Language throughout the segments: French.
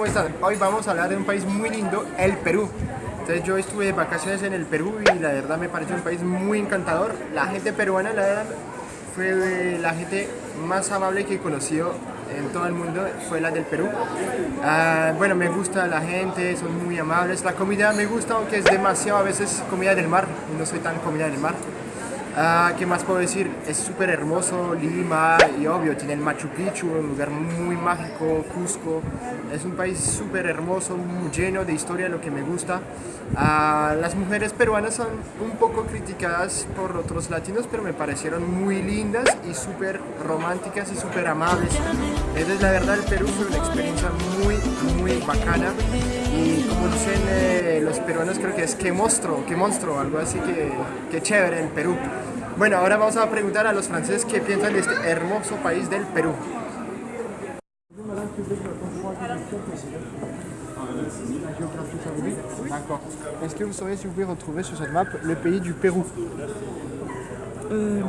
¿cómo están? Hoy vamos a hablar de un país muy lindo, el Perú. Entonces yo estuve de vacaciones en el Perú y la verdad me pareció un país muy encantador. La gente peruana, la verdad, fue la gente más amable que he conocido en todo el mundo, fue la del Perú. Ah, bueno, me gusta la gente, son muy amables. La comida me gusta, aunque es demasiado a veces comida del mar, no soy tan comida del mar. Ah, ¿Qué más puedo decir? Es súper hermoso Lima y obvio, tiene el Machu Picchu, un lugar muy mágico, Cusco. Es un país súper hermoso, lleno de historia, lo que me gusta. Ah, las mujeres peruanas son un poco criticadas por otros latinos, pero me parecieron muy lindas y súper románticas y súper amables. Entonces la verdad el Perú fue una experiencia muy, muy bacana. Y como dicen eh, los peruanos creo que es que monstruo, que monstruo, algo así que, que chévere en Perú. Bueno, ahora vamos a preguntar a los franceses qué piensan de este hermoso país del Perú. D'accord. Est-ce que vous sauriez si vous pouvez retrouver sur cette map le pays du Pérou? Euh,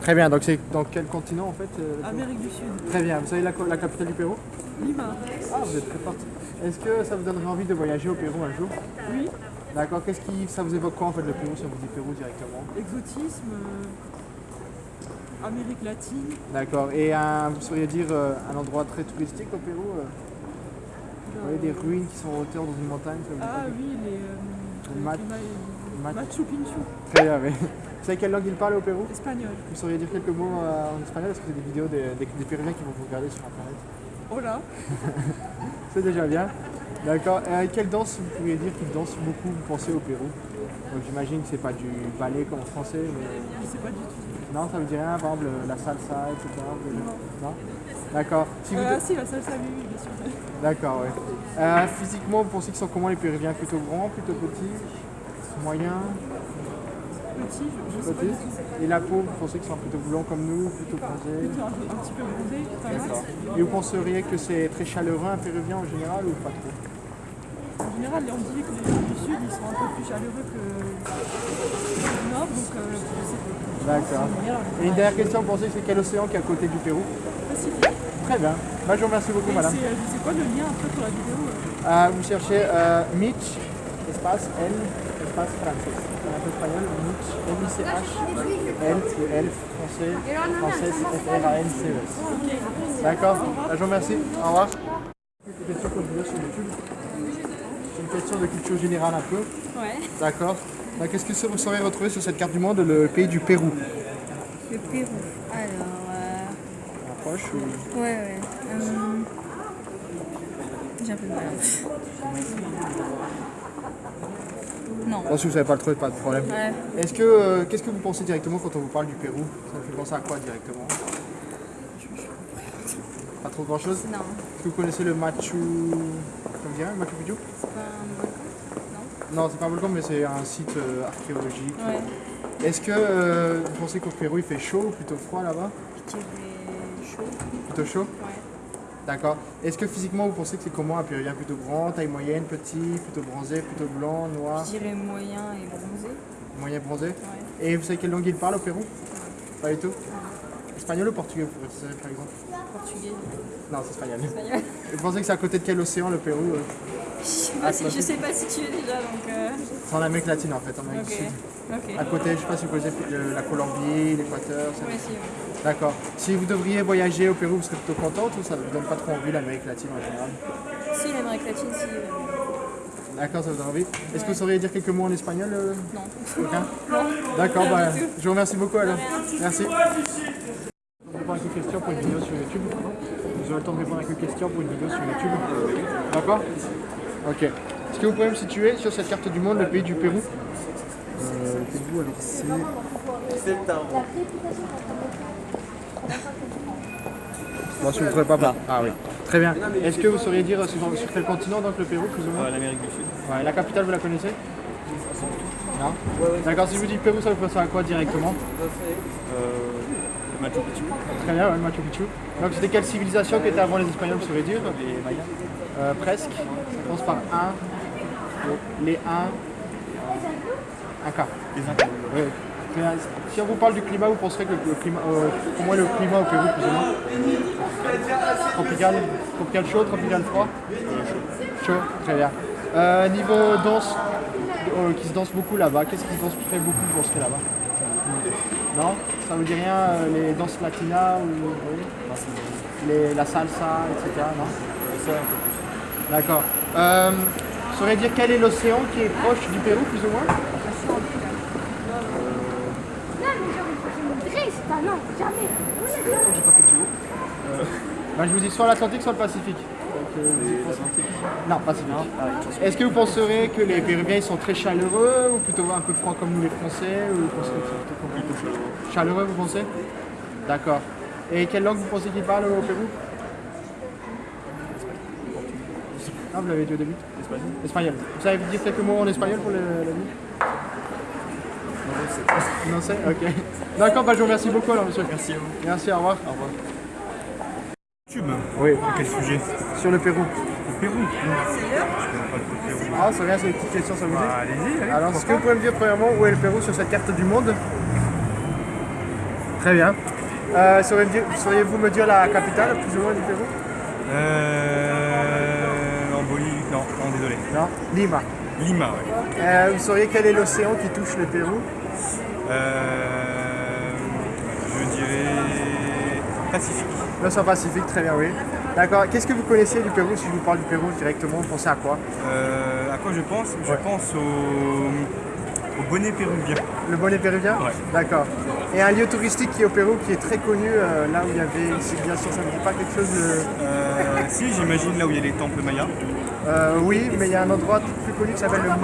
Très bien, donc c'est dans quel continent en fait euh, Amérique du Sud. Très bien, vous savez la, la capitale du Pérou? Lima. Ah, vous êtes très forte. Est-ce que ça vous donnerait envie de voyager au Pérou un jour? Oui. D'accord, qu'est-ce qui ça vous évoque quoi en fait le Pérou si on vous dit Pérou directement Exotisme. euh, Amérique latine. D'accord, et un- vous sauriez dire euh, un endroit très touristique au Pérou euh, Vous voyez des ruines qui sont en hauteur dans une montagne ça vous Ah oui, les. mat- mat- Machu Picchu. Très bien, oui. Vous savez quelle langue ils parlent au Pérou? Espagnol. Vous sauriez dire quelques mots en espagnol Est-ce que c'est des vidéos des, des, des Péruviens qui vont vous regarder sur internet Hola. C'est déjà bien. D'accord. Et quelle danse vous pourriez dire qu'ils dansent beaucoup, vous pensez, au Pérou? Donc j'imagine que c'est pas du ballet comme en français, mais... Je sais pas du tout. Non, ça vous dit rien, par exemple la salsa, etc. vous- Non D'accord. Si vous Euh, si, la salsa, oui, oui, bien sûr. D'accord, oui. Euh, physiquement, vous pensez qu'ils sont comment les Péruviens Plutôt grands, plutôt petits Moyens? Petit, je, je sais pas Petits du tout. Et la peau, vous pensez qu'ils sont plutôt blancs comme nous, plutôt bronzés Plutôt un, un petit peu bronzé, D'accord. Et vous penseriez que c'est très chaleureux un Péruvien en général ou pas trop? En général, on dit que les gens du Sud, ils sont un peu plus chaleureux que du Nord, donc euh, je sais pas. D'accord. Et une dernière question, vous pensez que c'est quel océan qui est à côté du Pérou? Pacifique. Très bien. Bah, je vous remercie beaucoup, Et madame. c'est euh, c'est quoi le lien après pour la vidéo euh? Euh, vous cherchez euh, Mitch, espace L, espace français. En un peu espagnol, Mitch, M-I-C-H, L, ou L, français, française, F-R-A-N-C-E-S. Ok. D'accord Bah, Je vous remercie. Au revoir. Une question que je veux sur YouTube. C'est une question de culture générale un peu. Ouais, D'accord. Donc, Qu'est-ce que vous saurez retrouver sur cette carte du monde le pays du Pérou? Le Pérou. Alors, euh, Approche ou... ouais, ouais. hum, J'ai un peu de mal. Non. Bon, si vous savez pas le trouver, pas de problème. Ouais. Est-ce que, euh, qu'est-ce que vous pensez directement quand on vous parle du Pérou? Ça vous fait penser à quoi directement? Pas trop grand chose Non. Est-ce que vous connaissez le Machu... Comment dire Machu Picchu? C'est pas un volcan? Non, c'est pas un volcan, mais c'est un site euh, archéologique. Non Ouais. Est-ce que euh, vous pensez qu'au Pérou il fait chaud ou plutôt froid là-bas? Je dirais chaud. Plutôt chaud? Ouais. D'accord. Est-ce que physiquement vous pensez que c'est comment un Péruvien Plutôt grand, taille moyenne, petit, plutôt bronzé, plutôt blanc, noir, Je dirais moyen et bronzé. moyen bronzé? Ouais. Et vous savez quelle langue il parle au Pérou? Pas du tout? Espagnol ou portugais par exemple? Portugais. Non, c'est espagnol. Espagnol. Vous pensez que c'est à côté de quel océan le Pérou euh Je sais Ah, pas si- pas situer déjà donc. euh, C'est en Amérique latine en fait, en Amérique du Sud. À côté, je sais pas si vous connaissez euh, la Colombie, l'Équateur. Ouais, si, ouais. D'accord. Si vous devriez voyager au Pérou, vous serez plutôt contente ou ça ne vous donne pas trop envie l'Amérique latine en général? Si, l'Amérique latine, si. euh, D'accord, ça vous donne envie? Est-ce que vous sauriez dire quelques mots en espagnol euh, Non. Aucun? Non. D'accord, bah, je vous remercie beaucoup alors. Merci. À quelques questions pour une vidéo sur YouTube. Vous aurez le temps de répondre à quelques questions pour une vidéo sur YouTube. D'accord Ok. Est-ce que vous pouvez me situer sur cette carte du monde le pays du Pérou? Euh, Pérou, alors c'est... Bon, si vous ne trouvez pas, pas. Ah oui. Très bien. Est-ce que vous sauriez dire sur, sur quel continent donc le Pérou plus ou moins? L'Amérique du Sud. Ouais, la capitale, vous la connaissez? Non? D'accord, si je vous dis Pérou, ça vous pense à quoi directement? Euh, le Machu Picchu. Très bien, ouais, le Machu Picchu. Donc c'était quelle civilisation qui était avant les Espagnols, vous saurez dire? Les Mayas. Euh, Presque. Ça commence par un. Les 1. Un K. Les Incas. Oui. Si on vous parle du climat, vous penserez que le climat, euh, comment est le climat au Pérou plus ou moins Tropical, tropical chaud, tropical froid? Chaud, très bien. Euh, niveau danse, euh, qui se danse beaucoup là-bas, qu'est-ce qui se danse très beaucoup, vous penserez là-bas? Non? Ça vous dit rien, euh, les danses latinas ou oui les, la salsa, etc. Non? Ça, un peu plus. D'accord. Euh, dire quel est l'océan qui est proche du Pérou, plus ou moins? Non, pas non, jamais. J'ai pas fait de géo. Je vous dis soit l'Atlantique, soit le Pacifique. Donc, euh, vous pensez- Non, Pacifique. Est-ce que vous penserez que les Péruviens ils sont très chaleureux ou plutôt un peu froids comme nous les Français ou vous pensez que c'est plutôt comment Chaleureux, vous pensez? D'accord. Et quelle langue vous pensez qu'ils parlent au Pérou? Ah, vous l'avez dit au début Espagnol Espagnol. Vous savez dire quelques mots en espagnol pour le, la vie Non, c'est Ok. D'accord, bah, je vous remercie beaucoup alors, monsieur. Merci à vous. Merci, au revoir. Au revoir. Oui, Quel sujet sur le Pérou. Le Pérou le Pérou. Ah, c'est rien, c'est une petite question, ça vous dit Bah, allez-y, allez. Alors, est-ce que vous pouvez me dire premièrement où est le Pérou sur cette carte du monde Très bien. Euh, sauriez-vous me dire- Sauriez-vous me dire la capitale plus ou moins du Pérou Euh. En Bolivie. Non, non, désolé. Non Lima. Lima, ouais. Euh, vous sauriez quel est l'océan qui touche le Pérou Euh. Je dirais. Pacifique. L'océan Pacifique, très bien, oui. D'accord. Qu'est-ce que vous connaissez du Pérou Si je vous parle du Pérou directement, vous pensez à quoi Euh, à quoi je pense? Je Ouais. pense au, au bonnet péruvien. Le bonnet péruvien? Ouais. D'accord. Et un lieu touristique qui est au Pérou qui est très connu, euh, là où il y avait une civilisation, ça ne dit pas quelque chose de... Euh, si, j'imagine là où il y a les temples mayas. Euh, oui, mais il y a un endroit plus connu qui s'appelle le Ma...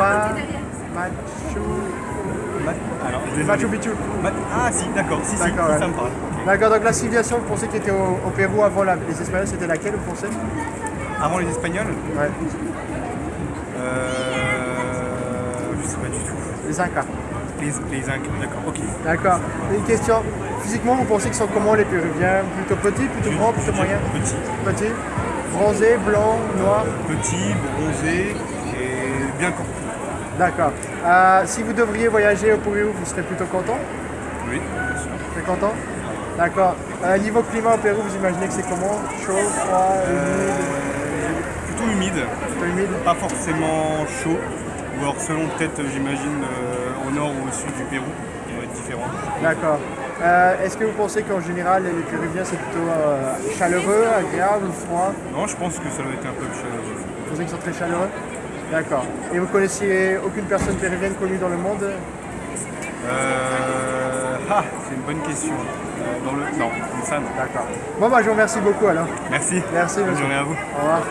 Machu... Ma- Alors, désolé. Machu Picchu. Ma- Ah, si, d'accord, si, si, D'accord, si, ouais. ça me parle. D'accord, donc la civilisation, vous pensez qui était au, au Pérou avant la- les Espagnols, c'était laquelle, vous pensez Avant les Espagnols Ouais, euh, Je sais pas du tout. les Incas. Les, les Incas, d'accord, ok. D'accord. Une question, physiquement, vous pensez qu'ils sont comment les Péruviens? Plutôt petits, plutôt grands, plutôt moyens? Petit, Petits Bronzés, blancs, noirs? Petit, bronzé et bien campé. D'accord. Euh, si vous devriez voyager au Pérou, vous serez plutôt content? Oui, bien sûr. Vous serez content? D'accord. Euh, niveau climat au Pérou, vous imaginez que c'est comment? Chaud, froid, humide? Plutôt humide, Plutôt humide? Pas forcément chaud. Ou alors selon peut-être, j'imagine, euh, au nord ou au sud du Pérou, qui va être différent. D'accord. Euh, Est-ce que vous pensez qu'en général, les Péruviens, c'est plutôt euh, chaleureux, agréable ou froid? Non, je pense que ça doit être un peu chaleureux. Vous pensez qu'ils sont très chaleureux? D'accord. Et vous connaissiez aucune personne péruvienne connue dans le monde? Euh... Ah, c'est une bonne question. Euh, dans le... Non, comme ça, non. D'accord. Bon, bah, je vous remercie beaucoup alors. Merci. Merci, Bonne monsieur. journée à vous. Au revoir.